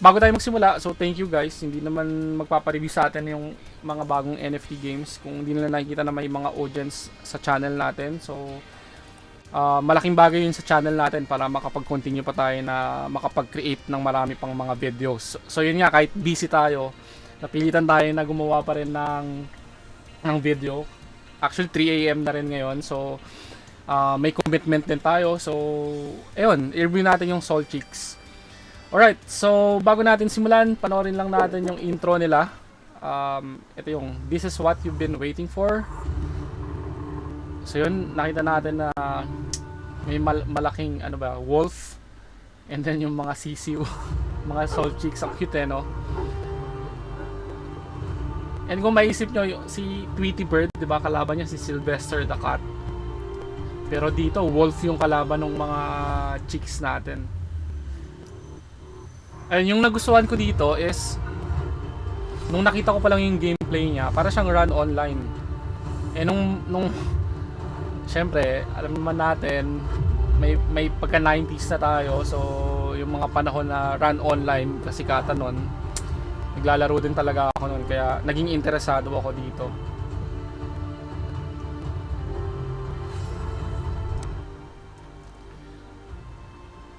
bago tayo magsimula, so thank you guys. Hindi naman magpapareview sa atin yung mga bagong NFT games kung hindi nila nakikita na may mga audience sa channel natin. So, uh, malaking bagay yun sa channel natin para makapag-continue pa tayo na makapag-create ng marami pang mga videos. So, yun nga, kahit busy tayo, napilitan tayo na gumawa pa rin ng, ng video. Actually, 3 a.m. na rin ngayon. So, uh, may commitment din tayo. So, ayun, i-review natin yung Soul Chicks. Alright, so bago natin simulan, panoorin lang natin yung intro nila. Um, ito yung This is what you've been waiting for. So yun, nakita natin na may mal malaking ano ba, wolf. And then yung mga sisiw, mga soul chicks, ang cute eh, no? And kung maisip nyo, si Tweety Bird, di ba, kalaban niya si Sylvester the Cat. Pero dito, wolf yung kalaban ng mga chicks natin. Ayun, yung nagustuhan ko dito is nung nakita ko pa lang yung gameplay niya, para siyang run online. Eh nung nung syempre, alam naman natin may may pagka 90s na tayo, so yung mga panahon na run online kasi kata noon, naglalaro din talaga ako noon kaya naging interesado ako dito.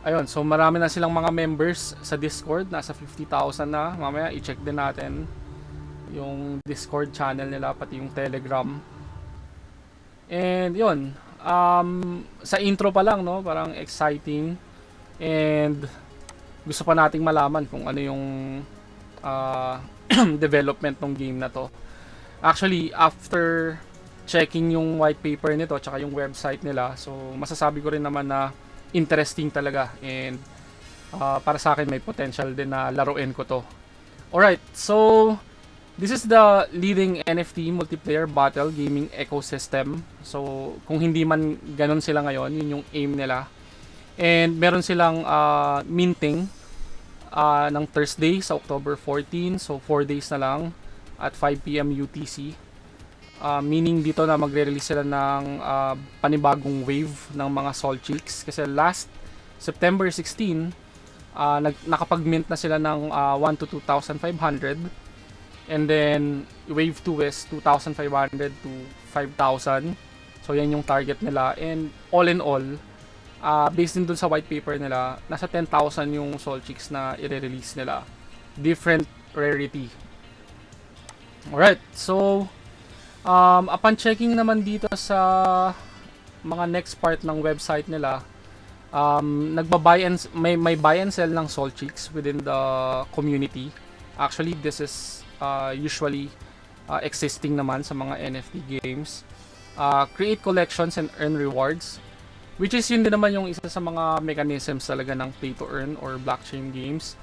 Ayun, so marami na silang mga members sa Discord. Nasa 50,000 na. Mamaya i-check din natin yung Discord channel nila, pati yung Telegram. And yun, um, sa intro pa lang, no, parang exciting. And gusto pa nating malaman kung ano yung uh, development ng game na to. Actually, after checking yung white paper nito, tsaka yung website nila, so masasabi ko rin naman na interesting talaga and uh, para sa akin may potential din na laruin ko to. Alright, so this is the leading NFT multiplayer battle gaming ecosystem. So kung hindi man ganun sila ngayon, yun yung aim nila. And meron silang uh, minting uh, ng Thursday sa October 14. So 4 days na lang at 5pm UTC. Uh, meaning dito na magre-release sila ng uh, panibagong wave ng mga Soul Cheeks. Kasi last September 16, uh, nag, nakapag-mint na sila ng uh, 1 to 2,500. And then, wave 2 is 2,500 to 5,000. So, yan yung target nila. And all in all, uh, based din dun sa white paper nila, nasa 10,000 yung Soul Cheeks na i-release nila. Different rarity. Alright, so Um, upon checking naman dito sa mga next part ng website nila, um, nagba-buy and may may buy and sell ng Soul Chicks within the community. Actually, this is uh, usually uh, existing naman sa mga NFT games. Uh, create collections and earn rewards. Which is yun din naman yung isa sa mga mechanisms talaga ng pay to earn or blockchain games.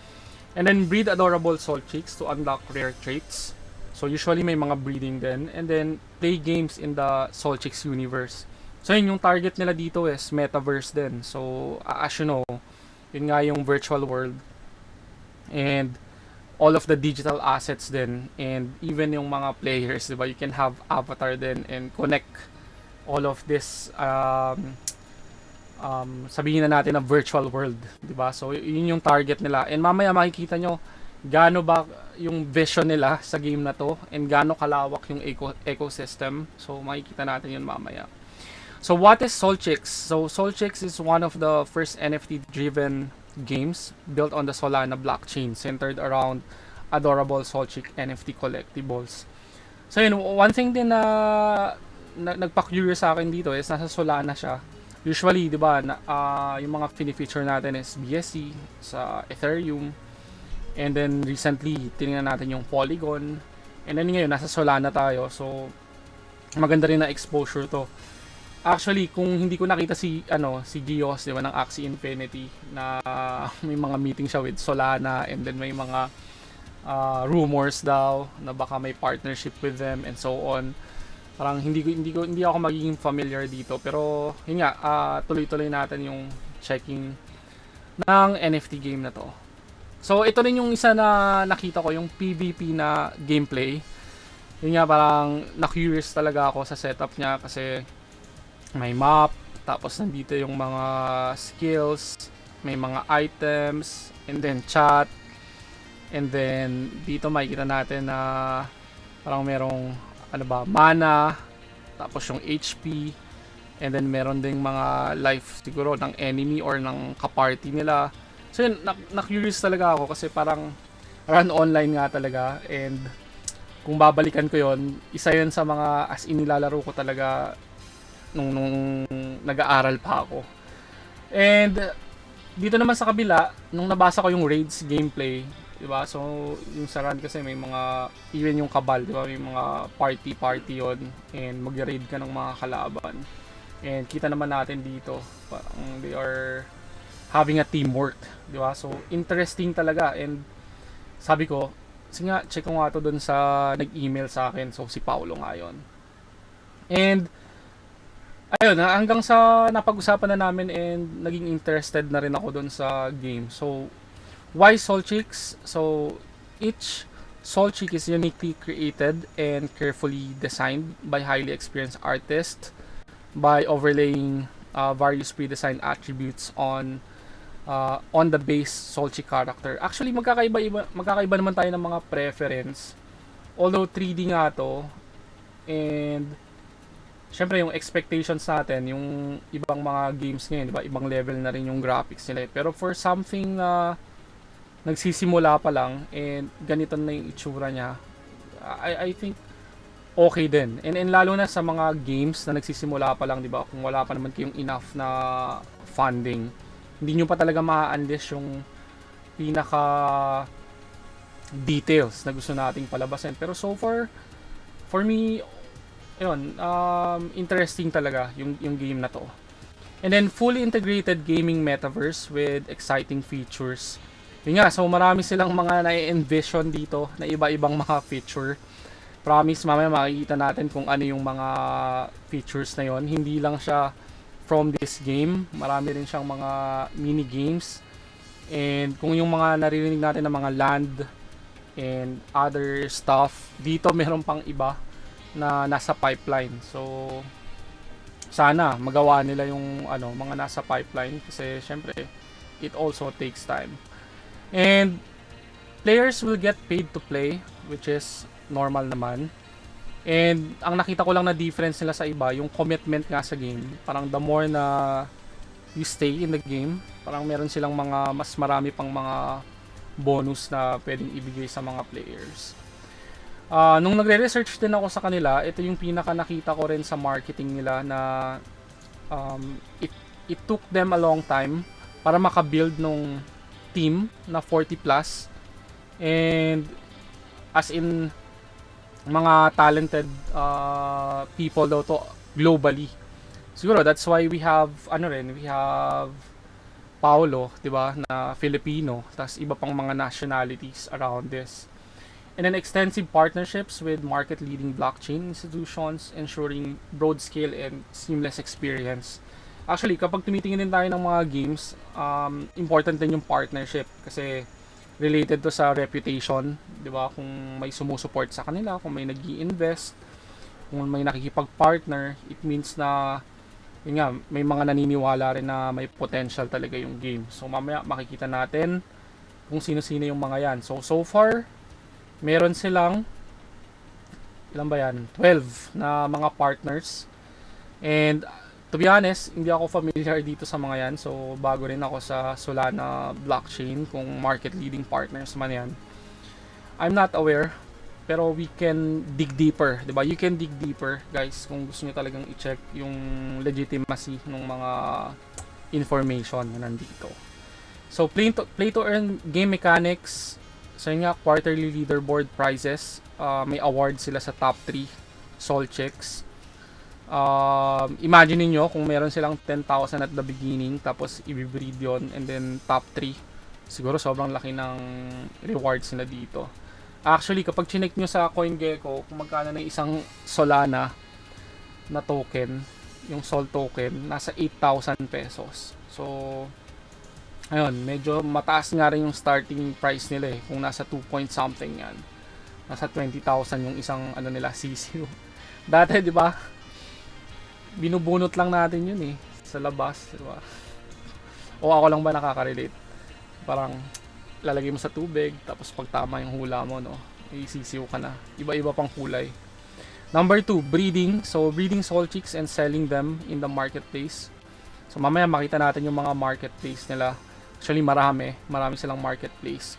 And then breed adorable soul chicks to unlock rare traits. So usually may mga breeding din and then play games in the Soul Chicks universe. So yun yung target nila dito is metaverse din. So as you know, yun nga yung virtual world and all of the digital assets din and even yung mga players, 'di ba? You can have avatar din and connect all of this um, um, sabihin na natin na virtual world, 'di ba? So yun yung target nila. And mamaya makikita nyo gaano ba yung vision nila sa game na to and gaano kalawak yung eco ecosystem. So makikita natin yun mamaya. So what is Solchix? So Solchix is one of the first NFT driven games built on the Solana blockchain centered around adorable Solchick NFT collectibles. So yun, one thing din na, na nagpa-curious sa akin dito is nasa Solana siya. Usually, 'di ba, uh, yung mga fini-feature natin is BSC sa Ethereum, And then recently, tinignan natin yung Polygon. And then ngayon, nasa Solana tayo. So, maganda rin na exposure to. Actually, kung hindi ko nakita si ano si Gios, 'di ba, ng Axie Infinity na may mga meeting siya with Solana and then may mga uh, rumors daw na baka may partnership with them and so on. Parang hindi ko hindi ko hindi ako magiging familiar dito pero yun nga uh, tuloy-tuloy natin yung checking ng NFT game na to. So, ito rin yung isa na nakita ko, yung PvP na gameplay. Yun nga, parang na-curious talaga ako sa setup niya kasi may map, tapos nandito yung mga skills, may mga items, and then chat. And then, dito makikita natin na parang merong, ano ba, mana, tapos yung HP, and then meron ding mga life siguro ng enemy or ng kaparty nila. So yun, na- na-curious talaga ako kasi parang run online nga talaga and kung babalikan ko yon isa yun sa mga as in nilalaro ko talaga nung, nung nag-aaral pa ako. And dito naman sa kabila, nung nabasa ko yung raids gameplay, 'di ba? So yung sa run kasi may mga even yung kabal, 'di ba? May mga party party 'yon and mag-raid ka ng mga kalaban. And kita naman natin dito, parang they are having a teamwork, 'di ba? So interesting talaga and sabi ko, sige nga, check ko nga to dun sa nag-email sa akin. So si Paulo nga 'yon. And ayun, ha, hanggang sa napag-usapan na namin and naging interested na rin ako dun sa game. So why Soul Chicks? So each Soul Chick is uniquely created and carefully designed by highly experienced artists by overlaying uh, various pre-designed attributes on uh, on the base Solchi character. Actually, magkakaiba iba, magkakaiba naman tayo ng mga preference. Although 3D nga to and syempre yung expectations natin, yung ibang mga games ngayon, 'di ba? Ibang level na rin yung graphics nila. eh. Pero for something na nagsisimula pa lang and ganito na yung itsura niya, I I think okay din. And, and lalo na sa mga games na nagsisimula pa lang, di ba? Kung wala pa naman kayong enough na funding, hindi nyo pa talaga ma-unleash yung pinaka details na gusto nating palabasin. Pero so far, for me, yun, um, interesting talaga yung, yung game na to. And then, fully integrated gaming metaverse with exciting features. Yun nga, so marami silang mga na-envision dito na iba-ibang mga feature promise mamaya makikita natin kung ano yung mga features na yon hindi lang siya from this game marami rin siyang mga mini games and kung yung mga naririnig natin ng mga land and other stuff dito meron pang iba na nasa pipeline. So sana magawa nila yung ano mga nasa pipeline kasi syempre it also takes time. And players will get paid to play which is normal naman. And ang nakita ko lang na difference nila sa iba, yung commitment nga sa game. Parang the more na you stay in the game, parang meron silang mga mas marami pang mga bonus na pwedeng ibigay sa mga players. Uh, nung nagre-research din ako sa kanila, ito yung pinaka nakita ko rin sa marketing nila na um, it, it took them a long time para makabuild nung team na 40 plus and as in mga talented uh, people daw to globally. Siguro that's why we have ano rin, we have Paulo, 'di ba, na Filipino, tas iba pang mga nationalities around this. And then extensive partnerships with market-leading blockchain institutions ensuring broad scale and seamless experience. Actually, kapag tumitingin din tayo ng mga games, um, important din yung partnership kasi related to sa reputation, 'di ba? Kung may sumusuport sa kanila, kung may nag-i-invest, kung may nakikipag-partner, it means na yun nga, may mga naniniwala rin na may potential talaga yung game. So mamaya makikita natin kung sino-sino yung mga yan. So so far, meron silang ilan ba yan? 12 na mga partners. And to be honest, hindi ako familiar dito sa mga yan. So, bago rin ako sa Solana blockchain kung market leading partners man yan. I'm not aware. Pero we can dig deeper, 'di ba? You can dig deeper, guys, kung gusto niyo talagang i-check yung legitimacy ng mga information na nandito. So, play to, play to earn game mechanics, so yun nga, quarterly leaderboard prizes, uh, may award sila sa top 3 soul checks um, imagine niyo kung meron silang 10,000 at the beginning tapos i-breed yon and then top 3 siguro sobrang laki ng rewards nila dito. Actually kapag chinek nyo sa CoinGecko kung magkano ng isang Solana na token yung Sol token nasa 8,000 pesos. So ayun medyo mataas nga rin yung starting price nila eh kung nasa 2 point something yan. Nasa 20,000 yung isang ano nila CCU dati di ba binubunot lang natin yun eh sa labas, di ba? O ako lang ba nakaka-relate? Parang lalagay mo sa tubig, tapos pag tama yung hula mo, no, isisiw ka na. Iba-iba pang kulay. Number 2, breeding. So, breeding soul chicks and selling them in the marketplace. So, mamaya makita natin yung mga marketplace nila. Actually, marami. Marami silang marketplace.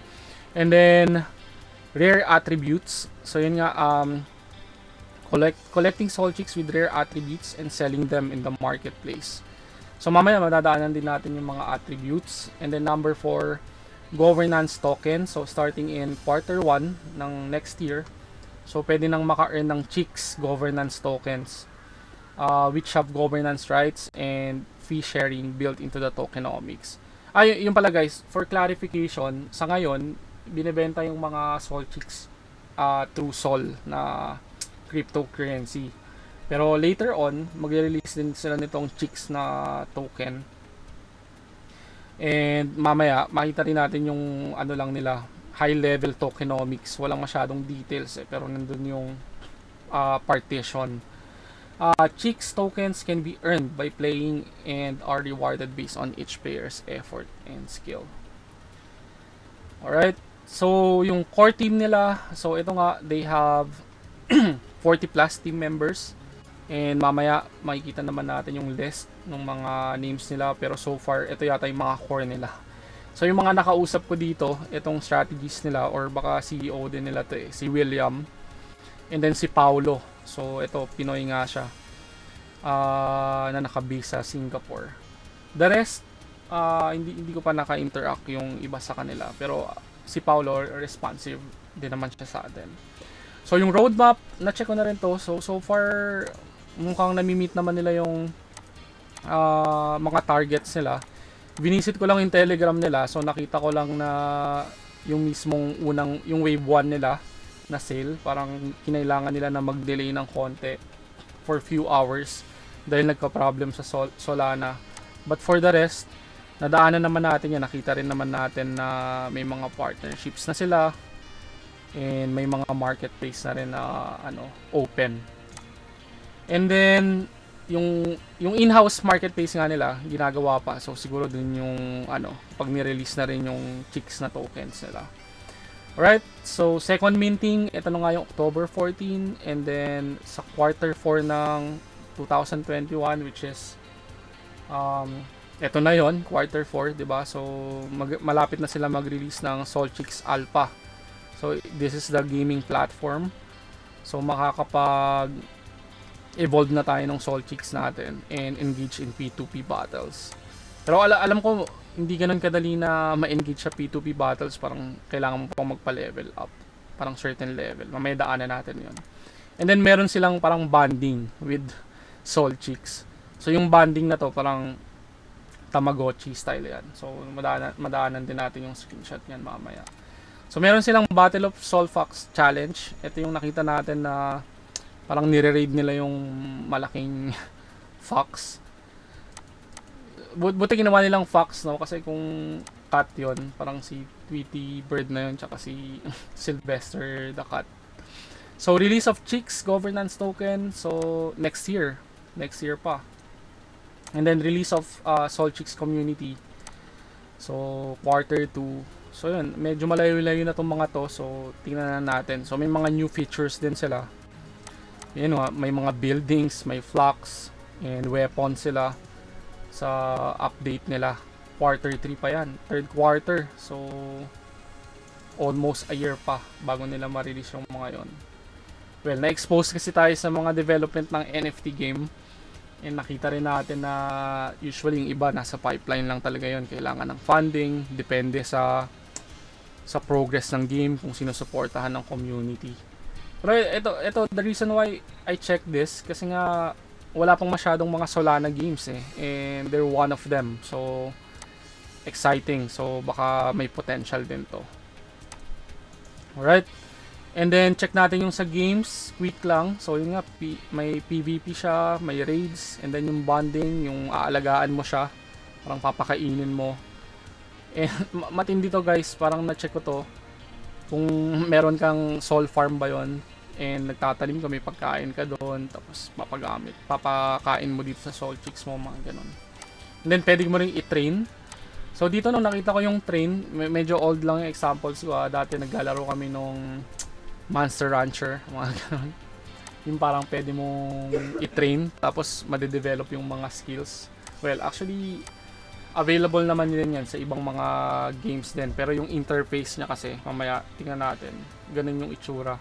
And then, rare attributes. So, yun nga, um, collect, collecting soul chicks with rare attributes and selling them in the marketplace. So, mamaya madadaanan din natin yung mga attributes. And then, number 4, governance token. So, starting in quarter 1 ng next year, So, pwede nang maka-earn ng chicks governance tokens uh, which have governance rights and fee sharing built into the tokenomics. Ay, yung pala guys, for clarification, sa ngayon, binebenta yung mga Sol chicks uh, through Sol na cryptocurrency. Pero later on, magre-release din sila nitong chicks na token. And mamaya, makita rin natin yung ano lang nila, high level tokenomics. Walang masyadong details eh, pero nandun yung uh, partition. Uh, Chicks tokens can be earned by playing and are rewarded based on each player's effort and skill. Alright, so yung core team nila, so ito nga, they have 40 plus team members. And mamaya, makikita naman natin yung list ng mga names nila. Pero so far, ito yata yung mga core nila. So yung mga nakausap ko dito, itong strategies nila or baka CEO din nila to eh, si William. And then si Paulo. So ito, Pinoy nga siya. Uh, na nakabase sa Singapore. The rest, uh, hindi, hindi ko pa naka-interact yung iba sa kanila. Pero si Paulo, responsive din naman siya sa atin. So yung roadmap, na-check ko na rin to. So so far, mukhang nami-meet naman nila yung uh, mga targets nila Binisit ko lang yung telegram nila. So nakita ko lang na yung mismong unang, yung wave 1 nila na sale. Parang kinailangan nila na mag-delay ng konti for few hours dahil nagka-problem sa Sol Solana. But for the rest, nadaanan naman natin yan. Nakita rin naman natin na may mga partnerships na sila and may mga marketplace na rin na ano, open. And then yung yung in-house marketplace nga nila ginagawa pa so siguro din yung ano pag ni-release na rin yung chicks na tokens nila Alright, so second minting, ito na nga yung October 14 and then sa quarter 4 ng 2021 which is um, ito na yon quarter 4, 'di ba? So mag, malapit na sila mag-release ng Soul Chicks Alpha. So this is the gaming platform. So makakapag evolve na tayo ng soul chicks natin and engage in P2P battles. Pero ala alam ko, hindi ganun kadali na ma-engage sa P2P battles. Parang kailangan mo pang magpa-level up. Parang certain level. Mamaya daanan natin yon. And then meron silang parang bonding with soul chicks. So yung bonding na to parang Tamagotchi style yan. So madaanan, madaanan din natin yung screenshot niyan mamaya. So meron silang Battle of Soul Fox Challenge. Ito yung nakita natin na parang nire-raid nila yung malaking fox. But, buti ginawa nilang fox, no? Kasi kung cat yon parang si Tweety Bird na yun, tsaka si Sylvester the cat. So, release of Chicks governance token. So, next year. Next year pa. And then, release of uh, Soul Chicks community. So, quarter 2. So, yun. Medyo malayo-layo na tong mga to. So, tingnan na natin. So, may mga new features din sila. Nga, may mga buildings, may flocks, and weapons sila sa update nila. Quarter 3 pa yan. Third quarter. So, almost a year pa bago nila ma-release yung mga yon. Well, na-expose kasi tayo sa mga development ng NFT game. And nakita rin natin na usually yung iba nasa pipeline lang talaga yon Kailangan ng funding, depende sa sa progress ng game, kung sino suportahan ng community. Pero ito, ito, the reason why I check this, kasi nga, wala pang masyadong mga Solana games eh. And they're one of them. So, exciting. So, baka may potential din to. Alright. And then, check natin yung sa games. Quick lang. So, yun nga, P may PvP siya, may raids, and then yung bonding, yung aalagaan mo siya. Parang papakainin mo. And matindi to guys, parang na-check ko to kung meron kang soul farm ba yon and nagtatanim ka may pagkain ka doon tapos papagamit papakain mo dito sa soul chicks mo mga ganun and then pwede mo rin i-train So dito nung nakita ko yung train, me- medyo old lang yung examples ko. ah. Dati naglalaro kami nung Monster Rancher, mga ganun. Yung parang pwede mong i-train tapos madedevelop yung mga skills. Well, actually available naman din yan sa ibang mga games din. Pero yung interface niya kasi, mamaya tingnan natin. Ganun yung itsura.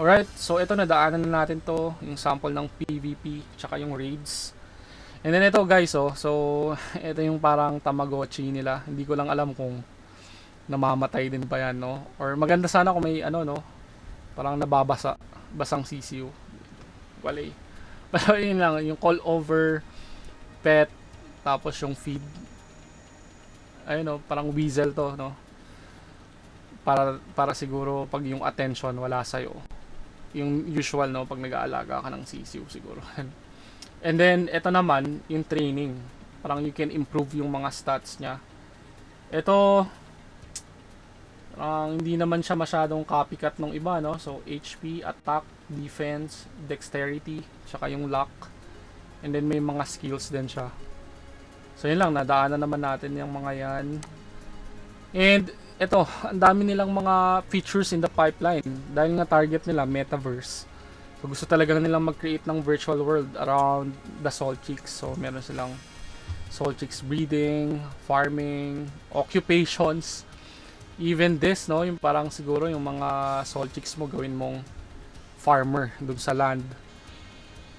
Alright, so ito na natin to, yung sample ng PvP, tsaka yung raids. And then ito guys, oh, so ito yung parang Tamagotchi nila. Hindi ko lang alam kung namamatay din pa yan, no? Or maganda sana kung may ano, no? Parang nababasa, basang sisiw. Walay. Pero yun lang, yung call over pet, tapos yung feed. Ayun, no? Parang weasel to, no? Para, para siguro pag yung attention wala sa'yo. Yung usual, no? Pag nag-aalaga ka ng sisiw, siguro. And then, ito naman, yung training. Parang you can improve yung mga stats niya. Ito, parang hindi naman siya masyadong copycat ng iba, no? So, HP, attack, defense, dexterity, tsaka yung luck. And then, may mga skills din siya. So, yun lang. Nadaanan naman natin yung mga yan. And, ito, ang dami nilang mga features in the pipeline. Dahil nga target nila, metaverse. So gusto talaga nilang mag-create ng virtual world around the Soul Chicks. So meron silang Soul Chicks breeding, farming, occupations. Even this, no, yung parang siguro yung mga Soul Chicks mo gawin mong farmer dun sa land.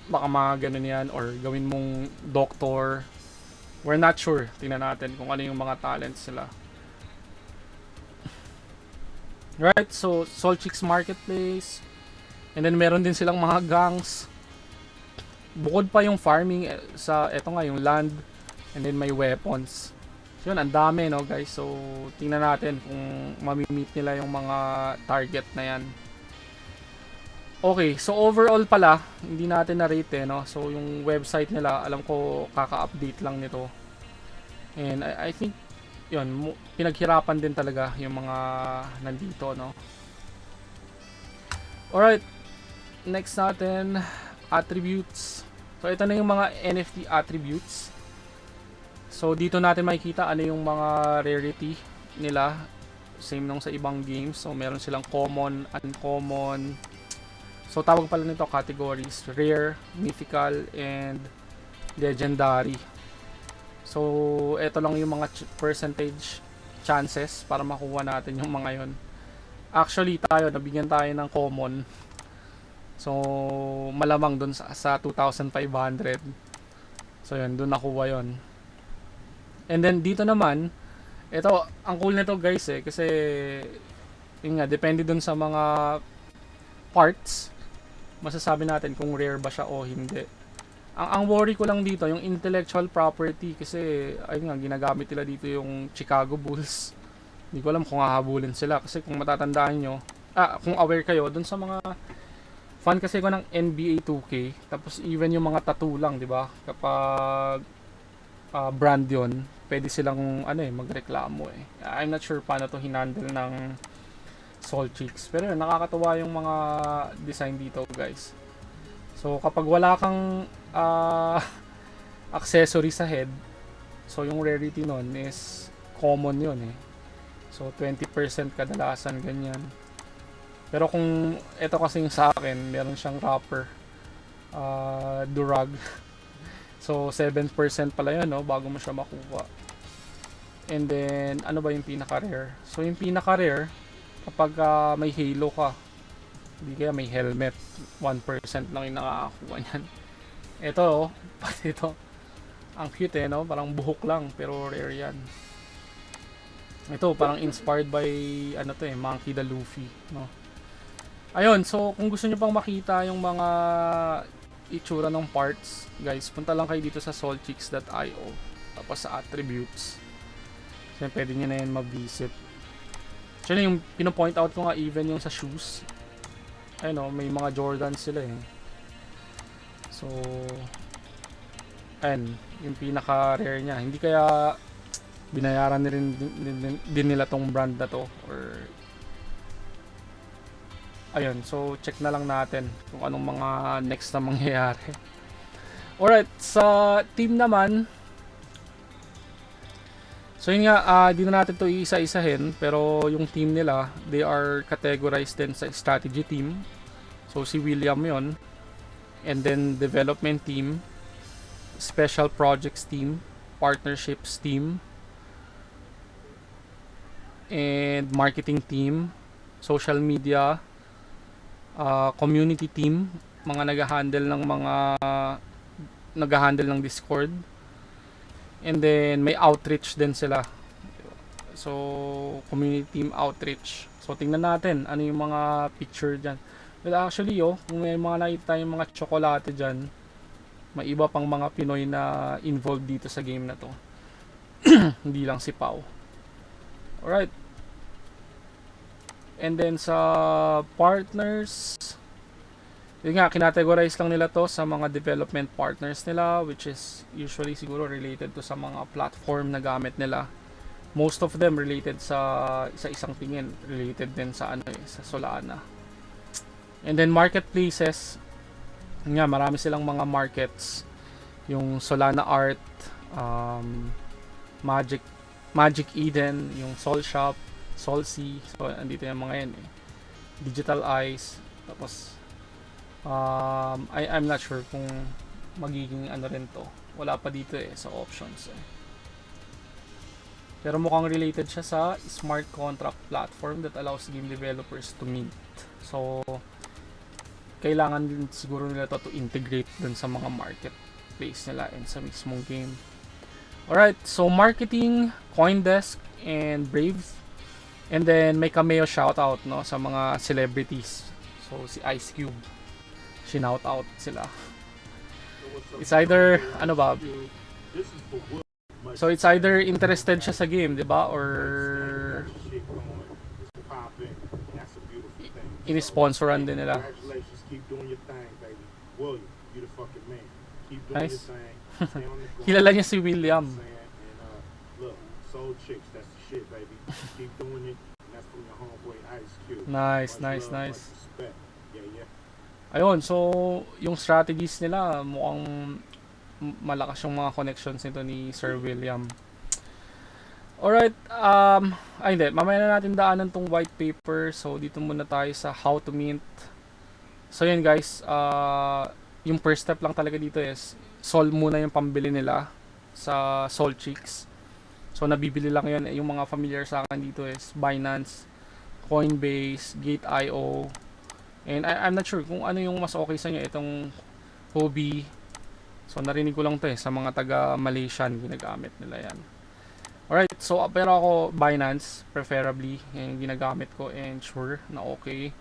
Baka mga ganun yan or gawin mong doctor. We're not sure. Tingnan natin kung ano yung mga talents nila. Right, so Soul Chicks Marketplace, And then meron din silang mga gangs. Bukod pa yung farming eh, sa eto nga yung land and then may weapons. So yun, ang dami no guys. So tingnan natin kung mamimit nila yung mga target na yan. Okay, so overall pala, hindi natin na-rate eh, no? So yung website nila, alam ko kaka-update lang nito. And I, I think yun, pinaghirapan din talaga yung mga nandito, no? Alright, next natin, attributes. So, ito na yung mga NFT attributes. So, dito natin makikita ano yung mga rarity nila. Same nung sa ibang games. So, meron silang common, uncommon. So, tawag pala nito categories. Rare, mythical, and legendary. So, ito lang yung mga ch- percentage chances para makuha natin yung mga yon. Actually, tayo, nabigyan tayo ng common. So, malamang dun sa, sa 2,500. So, yun, dun nakuha yon. And then, dito naman, ito, ang cool nito guys eh, kasi, yun nga, depende dun sa mga parts, masasabi natin kung rare ba siya o hindi. Ang, ang worry ko lang dito, yung intellectual property, kasi, ayun nga, ginagamit nila dito yung Chicago Bulls. Hindi ko alam kung hahabulin sila, kasi kung matatandaan nyo, ah, kung aware kayo, dun sa mga fan kasi ko ng NBA 2K tapos even yung mga tattoo lang di ba kapag ah, brand yon pwede silang ano eh magreklamo eh I'm not sure paano to hinandle ng Soul Chicks pero yun, nakakatuwa yung mga design dito guys so kapag wala kang ah, accessory sa head so yung rarity nun is common yun eh so 20% kadalasan ganyan pero kung ito kasi yung sa akin, meron siyang wrapper. Uh, durag. So, 7% pala yun, no? Bago mo siya makuha. And then, ano ba yung pinaka-rare? So, yung pinaka-rare, kapag uh, may halo ka, hindi kaya may helmet, 1% lang yung nakakakuha niyan. Ito, oh, pati ito. Ang cute eh, no? Parang buhok lang, pero rare yan. Ito, parang inspired by, ano to eh, Monkey the Luffy, no? Ayun, so kung gusto nyo pang makita yung mga itsura ng parts, guys, punta lang kayo dito sa soulchicks.io tapos sa attributes. So pwede nyo na yan ma-visit. Actually, yung pinopoint out ko nga even yung sa shoes. Ayun o, may mga Jordans sila eh. So, ayun, yung pinaka-rare niya. Hindi kaya binayaran na rin din, din, din nila tong brand na to or ayun so check na lang natin kung anong mga next na mangyayari alright sa team naman So yun nga, ah, di na natin to iisa-isahin, pero yung team nila, they are categorized din sa strategy team. So si William yon And then development team, special projects team, partnerships team, and marketing team, social media, ah, community team, mga nag-handle ng mga nag-handle ng Discord. And then may outreach din sila. So community team outreach. So tingnan natin ano yung mga picture diyan. Well actually yo, kung may mga nakita tayong mga tsokolate diyan, may iba pang mga Pinoy na involved dito sa game na to. Hindi lang si Pau. Alright. And then sa partners, yun nga, kinategorize lang nila to sa mga development partners nila which is usually siguro related to sa mga platform na gamit nila. Most of them related sa sa isang tingin, related din sa ano eh, sa Solana. And then marketplaces, yun nga, marami silang mga markets. Yung Solana Art, um, Magic Magic Eden, yung Sol Shop, Sol Sea, so andito yung mga yan eh. Digital Eyes, tapos Um, I, I'm not sure kung magiging ano rin to. Wala pa dito eh sa options eh. Pero mukhang related siya sa smart contract platform that allows game developers to mint. So, kailangan din siguro nila to to integrate dun sa mga marketplace nila and sa mismong game. Alright, so marketing, Coindesk, and Brave. And then may cameo shoutout no, sa mga celebrities. So, si Ice Cube shinout out sila. It's either, ano ba, so it's either interested siya sa game, di ba? Or in-sponsoran din nila. Nice. Kilala niya si William. Uh. Nice, nice, nice. Ayun, so yung strategies nila mukhang malakas yung mga connections nito ni Sir William. Alright, um, ay hindi, mamaya na natin daanan tong white paper. So dito muna tayo sa how to mint. So yun guys, uh, yung first step lang talaga dito is sol muna yung pambili nila sa Sol Chicks. So nabibili lang yun, yung mga familiar sa akin dito is Binance, Coinbase, Gate.io, And I, I'm not sure kung ano yung mas okay sa inyo itong hobby. So narinig ko lang to eh sa mga taga Malaysian ginagamit nila yan. Alright, so uh, pero ako Binance preferably yung ginagamit ko and sure na okay.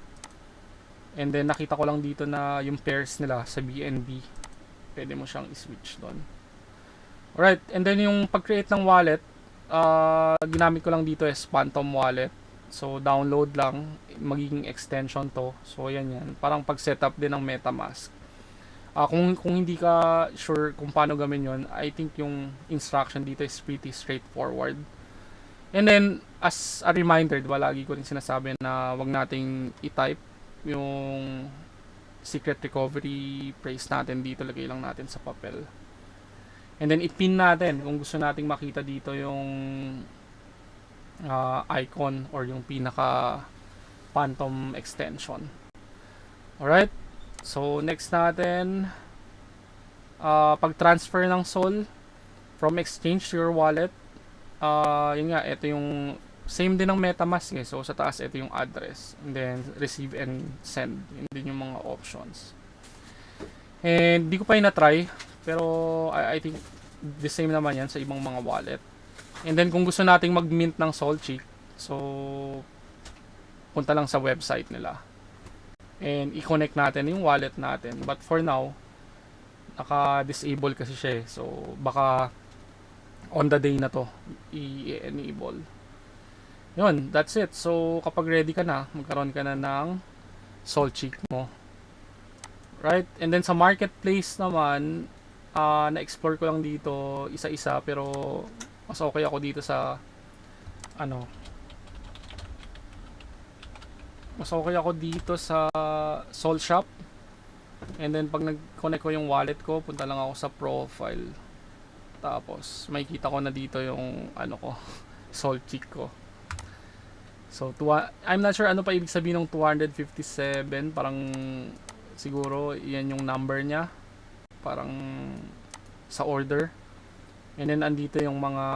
And then nakita ko lang dito na yung pairs nila sa BNB. Pwede mo siyang i-switch doon. Alright, and then yung pag-create ng wallet, uh, ginamit ko lang dito is Phantom Wallet. So download lang, magiging extension to. So yan yan, parang pag-setup din ng MetaMask. Ah kung kung hindi ka sure kung paano gawin 'yon, I think yung instruction dito is pretty straightforward. And then as a reminder, diba, lagi ko rin sinasabi na wag nating i-type yung secret recovery phrase natin dito, lagay lang natin sa papel. And then i-pin natin kung gusto nating makita dito yung uh, icon or yung pinaka phantom extension. Alright? So, next natin, uh, pag-transfer ng SOL from exchange to your wallet, uh, yun nga, ito yung same din ng MetaMask eh. So, sa taas, ito yung address. And then, receive and send. Yun din yung mga options. And, di ko pa yun na-try. Pero, I, I think, the same naman yan sa ibang mga wallet. And then kung gusto nating mag-mint ng Solchic, so punta lang sa website nila. And i-connect natin yung wallet natin. But for now, naka-disable kasi siya eh. So baka on the day na to i-enable. Yun, that's it. So kapag ready ka na, magkaroon ka na ng Solchic mo. Right? And then sa marketplace naman, uh, na-explore ko lang dito isa-isa pero mas okay ako dito sa ano mas okay ako dito sa Sol Shop and then pag nag-connect ko yung wallet ko punta lang ako sa profile Tapos, makikita ko na dito yung, ano ko, soul cheek ko. So, tuwa, I'm not sure ano pa ibig sabihin ng 257. Parang, siguro, yan yung number niya. Parang, sa order. And then, andito yung mga,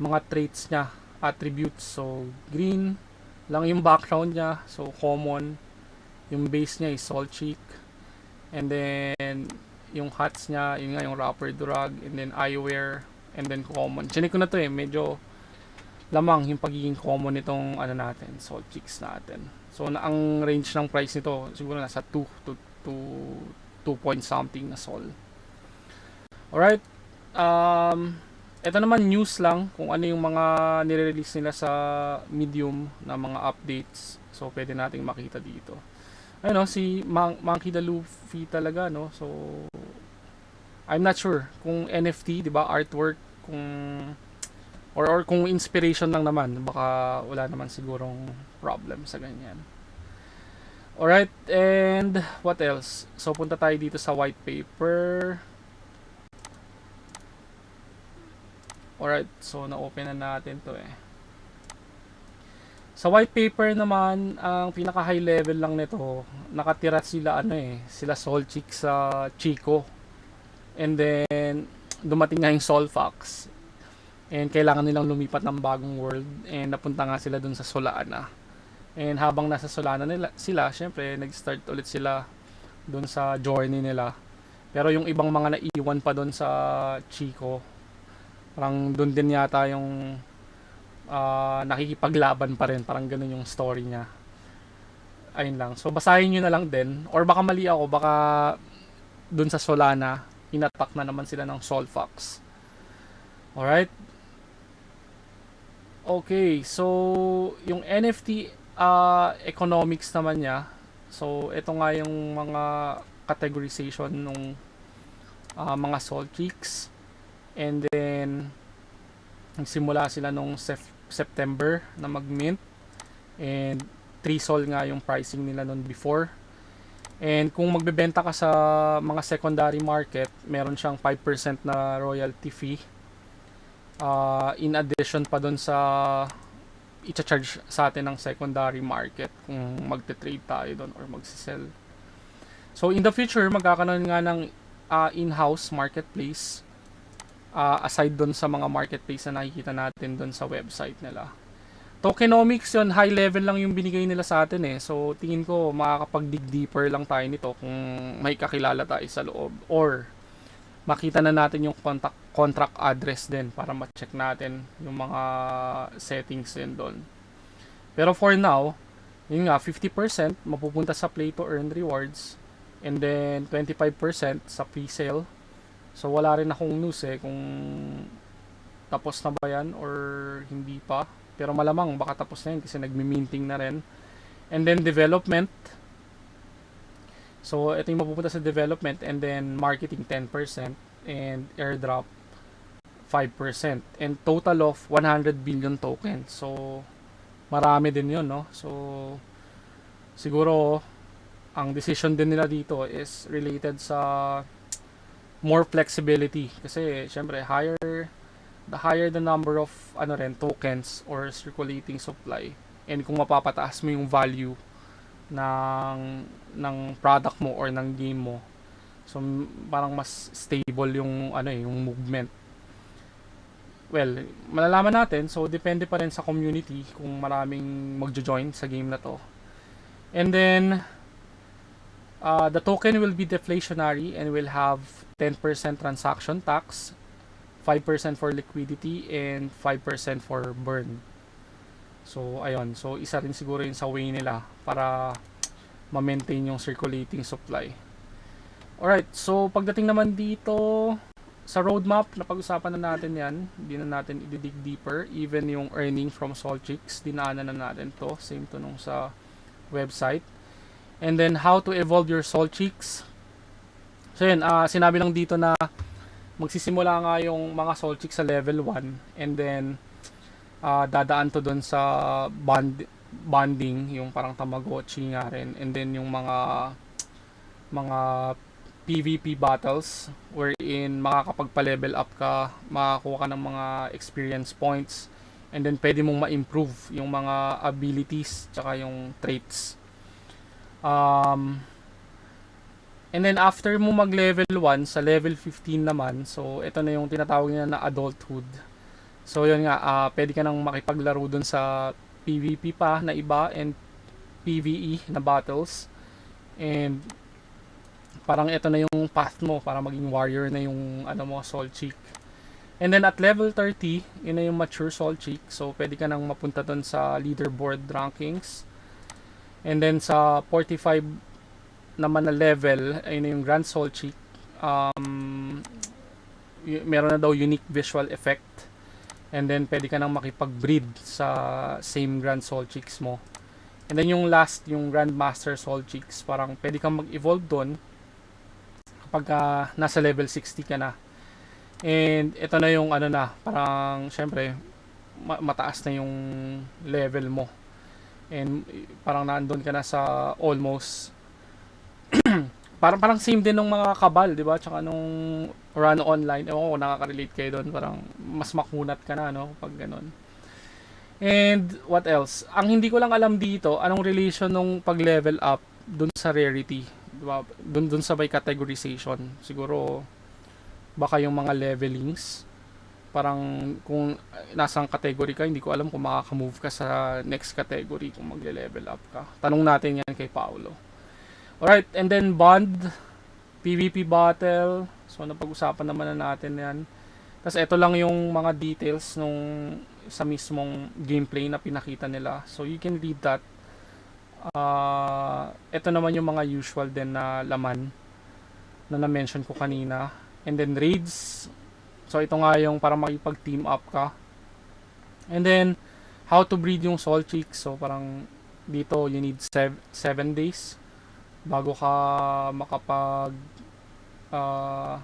mga traits niya, attributes. So, green lang yung background niya. So, common. Yung base niya is soul cheek. And then, yung hats niya, yun nga yung rapper drug. And then, eyewear. And then, common. Chinik ko na to eh. Medyo lamang yung pagiging common nitong ano natin, soul cheeks natin. So, na, ang range ng price nito, siguro nasa 2 to, to 2 point something na sol. Alright. Um, ito naman news lang kung ano yung mga nire-release nila sa Medium na mga updates. So, pwede nating makita dito. Ayun no, si Mon- Monkey the Luffy talaga, no? So, I'm not sure kung NFT, di ba, artwork, kung or or kung inspiration lang naman, baka wala naman sigurong problem sa ganyan. Alright, and what else? So, punta tayo dito sa white paper. Alright, so na-open na natin to eh. Sa white paper naman, ang pinaka high level lang nito, nakatira sila ano eh, sila Soul Chick sa Chico. And then, dumating nga yung Soul Fox. And kailangan nilang lumipat ng bagong world. And napunta nga sila dun sa Solana. And habang nasa Solana nila, sila, syempre, nag-start ulit sila dun sa journey nila. Pero yung ibang mga naiwan pa dun sa Chico, parang dun din yata yung ah, nakikipaglaban pa rin. Parang ganun yung story niya. Ayun lang. So, basahin nyo na lang din. Or baka mali ako, baka dun sa Solana, inattack na naman sila ng Sol Fox. Alright? Okay, so yung NFT uh, economics naman niya. So ito nga yung mga categorization ng mga soul cheeks. And then nagsimula sila nung sep- September na mag-mint. And 3 sol nga yung pricing nila noon before. And kung magbebenta ka sa mga secondary market, meron siyang 5% na royalty fee uh, in addition pa doon sa i-charge sa atin ng secondary market kung magte-trade tayo doon or magsisell. So in the future, magkakaroon nga ng uh, in-house marketplace uh, aside doon sa mga marketplace na nakikita natin doon sa website nila. Tokenomics yun, high level lang yung binigay nila sa atin eh. So tingin ko makakapag-dig deeper lang tayo nito kung may kakilala tayo sa loob or makita na natin yung contact contract address din para ma-check natin yung mga settings din doon. Pero for now, yun nga, 50% mapupunta sa play to earn rewards and then 25% sa pre-sale. So wala rin akong news eh kung tapos na ba yan or hindi pa. Pero malamang baka tapos na yun kasi nagmi-minting na rin. And then development. So ito yung mapupunta sa development and then marketing 10% and airdrop 5% and total of 100 billion tokens. So marami din 'yon, no? So siguro ang decision din nila dito is related sa more flexibility kasi syempre higher the higher the number of ano rin tokens or circulating supply and kung mapapataas mo yung value ng ng product mo or ng game mo so parang mas stable yung ano eh yung movement well, malalaman natin. So, depende pa rin sa community kung maraming magjo-join sa game na to. And then, uh, the token will be deflationary and will have 10% transaction tax, 5% for liquidity, and 5% for burn. So, ayun. So, isa rin siguro yun sa way nila para ma-maintain yung circulating supply. Alright, so pagdating naman dito, sa roadmap, napag-usapan na natin yan. Hindi na natin i-dig deeper. Even yung earning from Solchicks, dinaanan na natin to. Same to nung sa website. And then, how to evolve your Solchicks. So yun, uh, sinabi lang dito na magsisimula nga yung mga Solchicks sa level 1. And then, uh, dadaan to dun sa bond, bonding, yung parang Tamagotchi nga rin. And then, yung mga mga PvP battles wherein makakapagpa-level up ka, makakuha ka ng mga experience points, and then pwede mong ma-improve yung mga abilities tsaka yung traits. Um, and then after mo mag-level 1 sa level 15 naman, so ito na yung tinatawag nila na adulthood. So yun nga, ah, pwede ka nang makipaglaro dun sa PvP pa na iba and PvE na battles. And parang ito na yung path mo para maging warrior na yung ano mo, soul cheek. And then at level 30, yun na yung mature soul cheek. So pwede ka nang mapunta dun sa leaderboard rankings. And then sa 45 naman na level, ayun yung grand soul cheek. Um, y- meron na daw unique visual effect. And then pwede ka nang makipag-breed sa same grand soul cheeks mo. And then yung last, yung Grandmaster Soul Cheeks, parang pwede kang mag-evolve doon kapag ah, nasa level 60 ka na. And ito na yung ano na, parang syempre ma- mataas na yung level mo. And eh, parang nandun ka na sa almost parang parang same din ng mga kabal, 'di ba? Tsaka nung run online, ewan ko nakaka-relate kayo doon, parang mas makunat ka na no pag ganun. And what else? Ang hindi ko lang alam dito, anong relation nung pag-level up dun sa rarity, 'di ba? Dun dun sa by categorization. Siguro baka yung mga levelings parang kung nasang category ka, hindi ko alam kung makaka-move ka sa next category kung magle-level up ka. Tanong natin yan kay Paolo. Alright, and then bond, PvP battle. So, napag-usapan naman na natin yan. Tapos, ito lang yung mga details nung sa mismong gameplay na pinakita nila. So, you can read that. Uh, ito naman yung mga usual din na laman na na-mention ko kanina. And then, raids. So, ito nga yung para makipag-team up ka. And then, how to breed yung soul cheek. So, parang dito, you need 7 days bago ka makapag uh,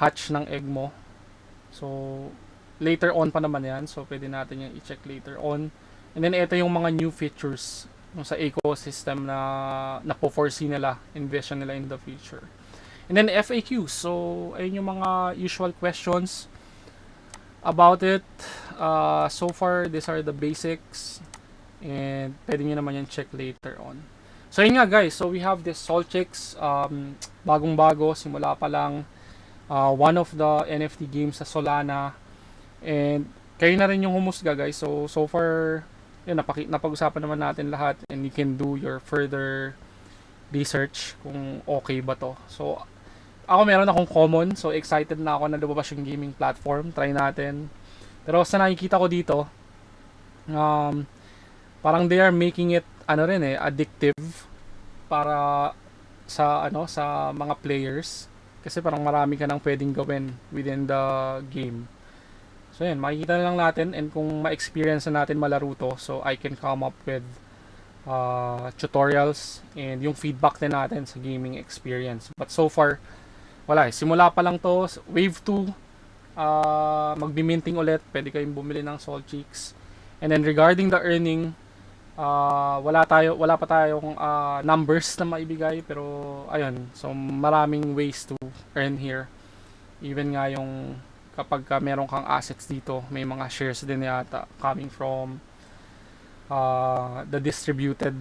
hatch ng egg mo. So, later on pa naman yan. So, pwede natin yung i-check later on. And then, ito yung mga new features yung sa ecosystem na napo-foresee nila, envision nila in the future. And then, FAQs. So, ayun yung mga usual questions about it. Uh, so far, these are the basics. And pwede nyo naman yan check later on. So yun nga guys, so we have this Soul Chicks, um, bagong bago, simula pa lang, uh, one of the NFT games sa Solana, and kayo na rin yung humusga guys, so so far, yun, napag-usapan naman natin lahat, and you can do your further research kung okay ba to. So, ako meron akong common, so excited na ako na lumabas yung gaming platform, try natin. Pero sa nakikita ko dito, um, parang they are making it ano rin eh addictive para sa ano sa mga players kasi parang marami ka nang pwedeng gawin within the game. So yan, makikita na lang natin and kung ma-experience na natin malaro to, so I can come up with uh, tutorials and yung feedback din natin sa gaming experience. But so far, wala eh. Simula pa lang to, wave 2, uh, magbi-minting ulit, pwede kayong bumili ng Soul Cheeks. And then regarding the earning, uh, wala tayo wala pa tayong uh, numbers na maibigay pero ayun so maraming ways to earn here. Even nga yung kapag ka meron kang assets dito may mga shares din yata coming from uh, the distributed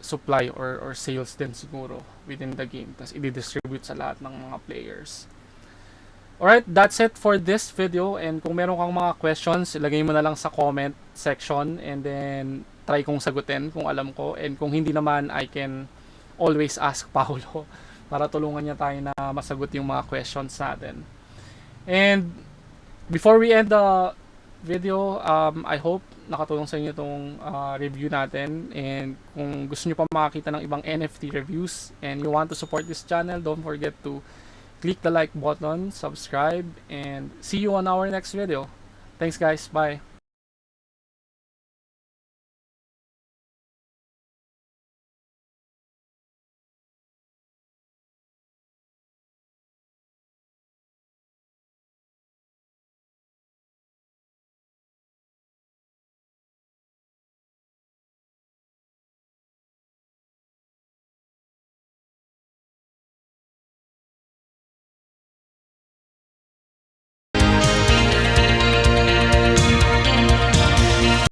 supply or or sales din siguro within the game. Tapos i-distribute sa lahat ng mga players. Alright, that's it for this video. And kung meron kang mga questions, ilagay mo na lang sa comment section. And then try kong sagutin kung alam ko and kung hindi naman I can always ask Paulo para tulungan niya tayo na masagot yung mga questions natin. And before we end the video, um, I hope nakatulong sa inyo itong uh, review natin and kung gusto niyo pa makakita ng ibang NFT reviews and you want to support this channel, don't forget to click the like button, subscribe, and see you on our next video. Thanks guys, bye!